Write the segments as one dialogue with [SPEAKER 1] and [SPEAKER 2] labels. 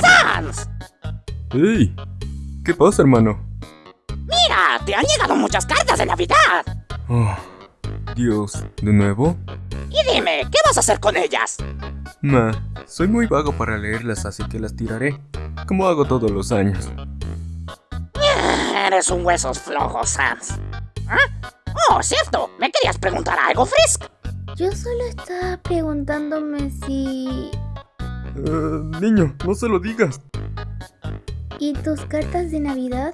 [SPEAKER 1] ¡Sans!
[SPEAKER 2] ¡Ey! ¿Qué pasa, hermano?
[SPEAKER 1] Mira, te han llegado muchas cartas de Navidad.
[SPEAKER 2] Oh, Dios, ¿de nuevo?
[SPEAKER 1] Y dime, ¿qué vas a hacer con ellas?
[SPEAKER 2] Nah, soy muy vago para leerlas, así que las tiraré, como hago todos los años.
[SPEAKER 1] Eres un huesos flojos, Sans. ¿Ah? Oh, cierto, me querías preguntar algo, Frisk.
[SPEAKER 3] Yo solo estaba preguntándome si...
[SPEAKER 2] Eh, niño, no se lo digas.
[SPEAKER 3] ¿Y tus cartas de Navidad?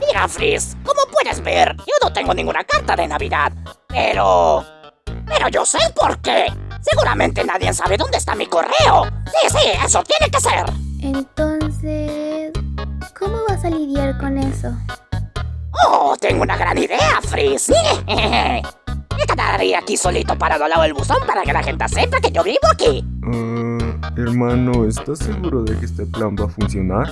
[SPEAKER 1] Mira, Frisk, como puedes ver, yo no tengo ninguna carta de Navidad. Pero... Pero yo sé por qué. Seguramente nadie sabe dónde está mi correo. Sí, sí, eso tiene que ser.
[SPEAKER 3] Entonces... ¿Cómo vas a lidiar con eso?
[SPEAKER 1] Oh, tengo una gran idea, Frisk. Me quedaría aquí solito parado al lado del buzón para que la gente sepa que yo vivo aquí.
[SPEAKER 2] Eh, hermano, ¿estás seguro de que este plan va a funcionar?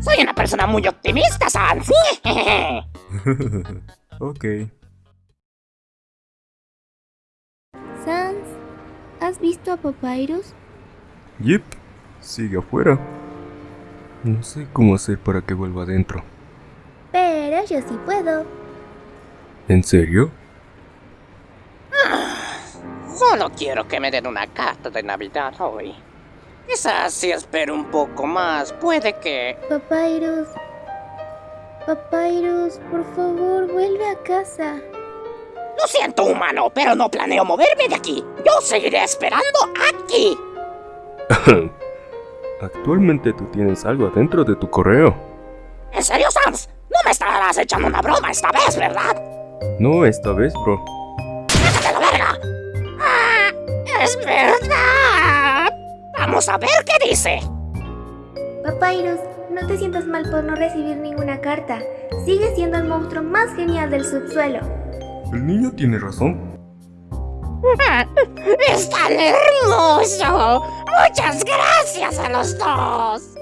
[SPEAKER 1] Soy una persona muy optimista, Sans.
[SPEAKER 2] ok.
[SPEAKER 3] Sans, ¿has visto a Papyrus?
[SPEAKER 2] Yep, sigue afuera. No sé cómo hacer para que vuelva adentro.
[SPEAKER 3] Pero yo sí puedo.
[SPEAKER 2] ¿En serio?
[SPEAKER 1] Solo quiero que me den una carta de Navidad hoy. Quizás si espero un poco más, puede que...
[SPEAKER 3] Papyrus... Papyrus, por favor, vuelve a casa.
[SPEAKER 1] Lo siento, humano, pero no planeo moverme de aquí. Yo seguiré esperando aquí.
[SPEAKER 2] Actualmente tú tienes algo adentro de tu correo.
[SPEAKER 1] ¿En serio, Sans? No me estarás echando una broma esta vez, ¿verdad?
[SPEAKER 2] No esta vez, bro.
[SPEAKER 1] ¡Déjate la verga! ¡Ah! ¡Es verdad! Vamos a ver qué dice.
[SPEAKER 3] Papyrus, no te sientas mal por no recibir ninguna carta. Sigues siendo el monstruo más genial del subsuelo.
[SPEAKER 2] El niño tiene razón.
[SPEAKER 1] ¡Es tan hermoso! ¡Muchas gracias a los dos!